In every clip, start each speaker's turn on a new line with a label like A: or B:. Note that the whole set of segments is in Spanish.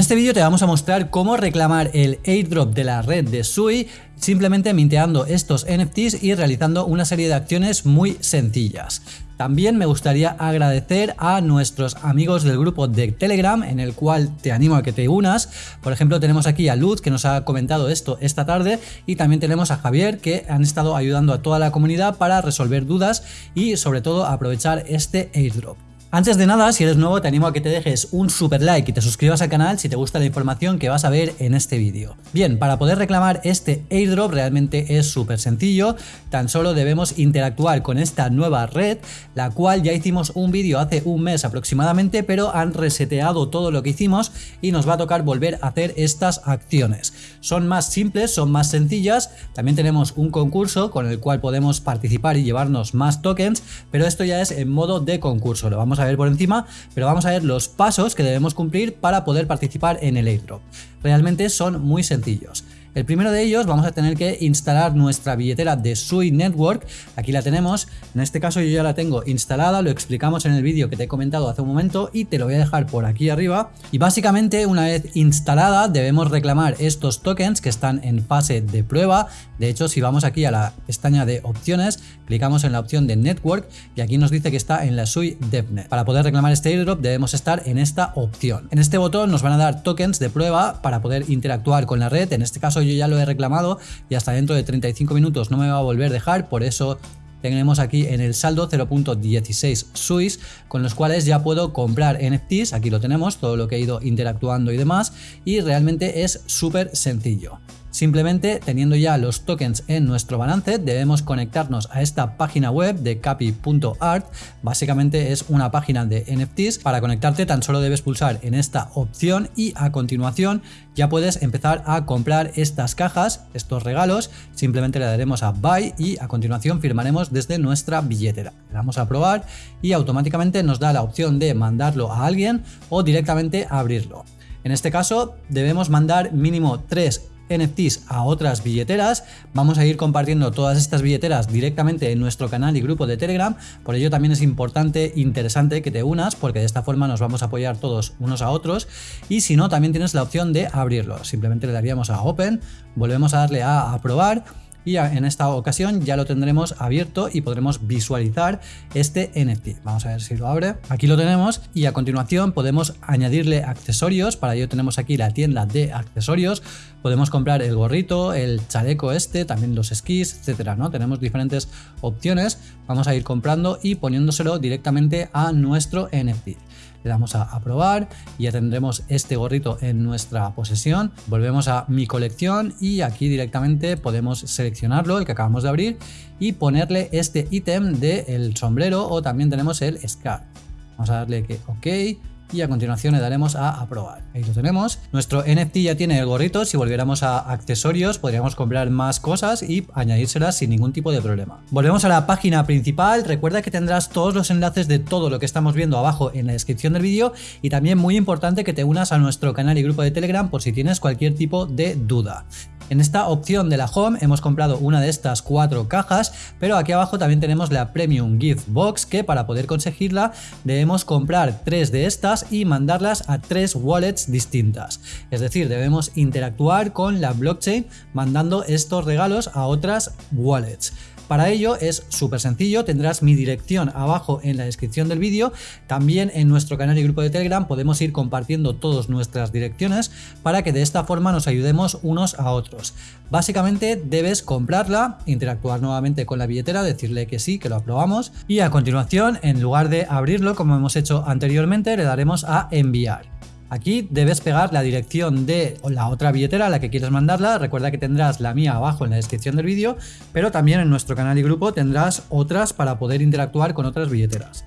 A: este vídeo te vamos a mostrar cómo reclamar el airdrop de la red de Sui simplemente minteando estos NFTs y realizando una serie de acciones muy sencillas. También me gustaría agradecer a nuestros amigos del grupo de Telegram en el cual te animo a que te unas. Por ejemplo tenemos aquí a Luz que nos ha comentado esto esta tarde y también tenemos a Javier que han estado ayudando a toda la comunidad para resolver dudas y sobre todo aprovechar este airdrop. Antes de nada, si eres nuevo te animo a que te dejes un super like y te suscribas al canal si te gusta la información que vas a ver en este vídeo. Bien, para poder reclamar este airdrop realmente es súper sencillo, tan solo debemos interactuar con esta nueva red, la cual ya hicimos un vídeo hace un mes aproximadamente, pero han reseteado todo lo que hicimos y nos va a tocar volver a hacer estas acciones. Son más simples, son más sencillas, también tenemos un concurso con el cual podemos participar y llevarnos más tokens, pero esto ya es en modo de concurso, lo vamos ver por encima, pero vamos a ver los pasos que debemos cumplir para poder participar en el airdrop. Realmente son muy sencillos. El primero de ellos vamos a tener que instalar nuestra billetera de Sui Network, aquí la tenemos, en este caso yo ya la tengo instalada, lo explicamos en el vídeo que te he comentado hace un momento y te lo voy a dejar por aquí arriba. Y básicamente una vez instalada debemos reclamar estos tokens que están en fase de prueba, de hecho si vamos aquí a la pestaña de opciones, clicamos en la opción de Network y aquí nos dice que está en la Sui DevNet. Para poder reclamar este airdrop debemos estar en esta opción. En este botón nos van a dar tokens de prueba para poder interactuar con la red, en este caso yo ya lo he reclamado y hasta dentro de 35 minutos no me va a volver a dejar, por eso tenemos aquí en el saldo 0.16 SUIS con los cuales ya puedo comprar NFTs, aquí lo tenemos, todo lo que he ido interactuando y demás. Y realmente es súper sencillo. Simplemente teniendo ya los tokens en nuestro balance debemos conectarnos a esta página web de capi.art, básicamente es una página de NFTs, para conectarte tan solo debes pulsar en esta opción y a continuación ya puedes empezar a comprar estas cajas, estos regalos, simplemente le daremos a buy y a continuación firmaremos desde nuestra billetera. Le damos a probar y automáticamente nos da la opción de mandarlo a alguien o directamente abrirlo. En este caso debemos mandar mínimo 3 NFTs a otras billeteras. Vamos a ir compartiendo todas estas billeteras directamente en nuestro canal y grupo de Telegram. Por ello también es importante, interesante que te unas porque de esta forma nos vamos a apoyar todos unos a otros. Y si no, también tienes la opción de abrirlo. Simplemente le daríamos a Open, volvemos a darle a aprobar y en esta ocasión ya lo tendremos abierto y podremos visualizar este NFT. Vamos a ver si lo abre. Aquí lo tenemos y a continuación podemos añadirle accesorios. Para ello tenemos aquí la tienda de accesorios. Podemos comprar el gorrito, el chaleco este, también los esquís, etcétera, ¿no? Tenemos diferentes opciones. Vamos a ir comprando y poniéndoselo directamente a nuestro NFT le damos a aprobar y ya tendremos este gorrito en nuestra posesión. Volvemos a mi colección y aquí directamente podemos seleccionarlo, el que acabamos de abrir, y ponerle este ítem del sombrero o también tenemos el scar. Vamos a darle que OK y a continuación le daremos a aprobar. Ahí lo tenemos. Nuestro NFT ya tiene el gorrito, si volviéramos a accesorios podríamos comprar más cosas y añadírselas sin ningún tipo de problema. Volvemos a la página principal, recuerda que tendrás todos los enlaces de todo lo que estamos viendo abajo en la descripción del vídeo y también muy importante que te unas a nuestro canal y grupo de Telegram por si tienes cualquier tipo de duda. En esta opción de la Home hemos comprado una de estas cuatro cajas, pero aquí abajo también tenemos la Premium Gift Box que para poder conseguirla debemos comprar tres de estas y mandarlas a tres wallets distintas. Es decir, debemos interactuar con la blockchain mandando estos regalos a otras wallets. Para ello es súper sencillo, tendrás mi dirección abajo en la descripción del vídeo, también en nuestro canal y grupo de Telegram podemos ir compartiendo todas nuestras direcciones para que de esta forma nos ayudemos unos a otros. Básicamente debes comprarla, interactuar nuevamente con la billetera, decirle que sí, que lo aprobamos y a continuación en lugar de abrirlo como hemos hecho anteriormente le daremos a enviar. Aquí debes pegar la dirección de la otra billetera a la que quieres mandarla. Recuerda que tendrás la mía abajo en la descripción del vídeo, pero también en nuestro canal y grupo tendrás otras para poder interactuar con otras billeteras.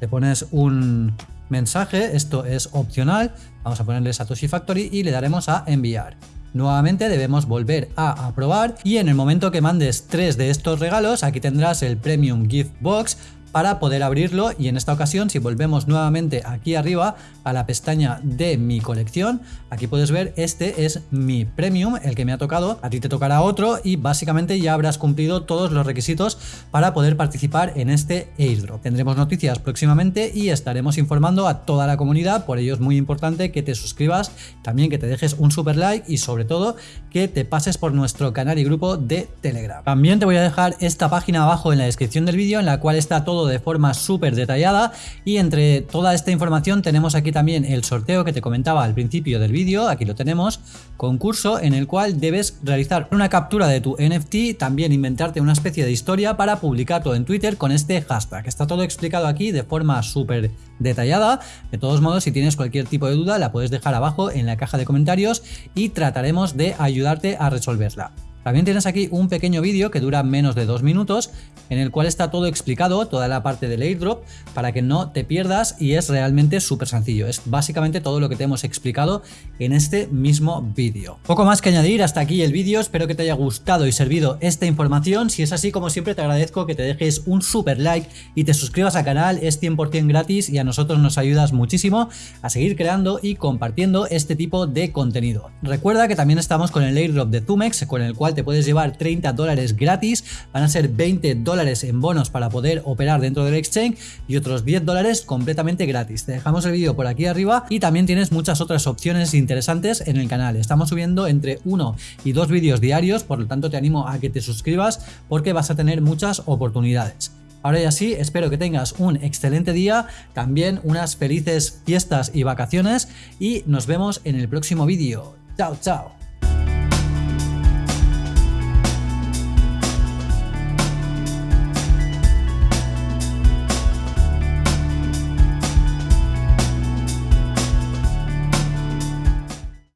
A: Te pones un mensaje, esto es opcional, vamos a ponerle Satoshi Factory y le daremos a enviar. Nuevamente debemos volver a aprobar y en el momento que mandes tres de estos regalos, aquí tendrás el Premium Gift Box para poder abrirlo y en esta ocasión si volvemos nuevamente aquí arriba a la pestaña de mi colección, aquí puedes ver este es mi premium, el que me ha tocado, a ti te tocará otro y básicamente ya habrás cumplido todos los requisitos para poder participar en este airdrop. Tendremos noticias próximamente y estaremos informando a toda la comunidad, por ello es muy importante que te suscribas, también que te dejes un super like y sobre todo que te pases por nuestro canal y grupo de Telegram. También te voy a dejar esta página abajo en la descripción del vídeo en la cual está todo de forma súper detallada y entre toda esta información tenemos aquí también el sorteo que te comentaba al principio del vídeo, aquí lo tenemos, concurso en el cual debes realizar una captura de tu NFT, también inventarte una especie de historia para publicarlo en Twitter con este hashtag. Está todo explicado aquí de forma súper detallada. De todos modos, si tienes cualquier tipo de duda, la puedes dejar abajo en la caja de comentarios y trataremos de ayudarte a resolverla. También tienes aquí un pequeño vídeo que dura menos de dos minutos en el cual está todo explicado, toda la parte del airdrop, para que no te pierdas y es realmente súper sencillo. Es básicamente todo lo que te hemos explicado en este mismo vídeo. Poco más que añadir, hasta aquí el vídeo, espero que te haya gustado y servido esta información. Si es así, como siempre, te agradezco que te dejes un super like y te suscribas al canal, es 100% gratis y a nosotros nos ayudas muchísimo a seguir creando y compartiendo este tipo de contenido. Recuerda que también estamos con el airdrop de Zumex, con el te puedes llevar 30 dólares gratis, van a ser 20 dólares en bonos para poder operar dentro del exchange y otros 10 dólares completamente gratis. Te dejamos el vídeo por aquí arriba y también tienes muchas otras opciones interesantes en el canal. Estamos subiendo entre 1 y 2 vídeos diarios, por lo tanto te animo a que te suscribas porque vas a tener muchas oportunidades. Ahora ya sí, espero que tengas un excelente día, también unas felices fiestas y vacaciones y nos vemos en el próximo vídeo. Chao, chao.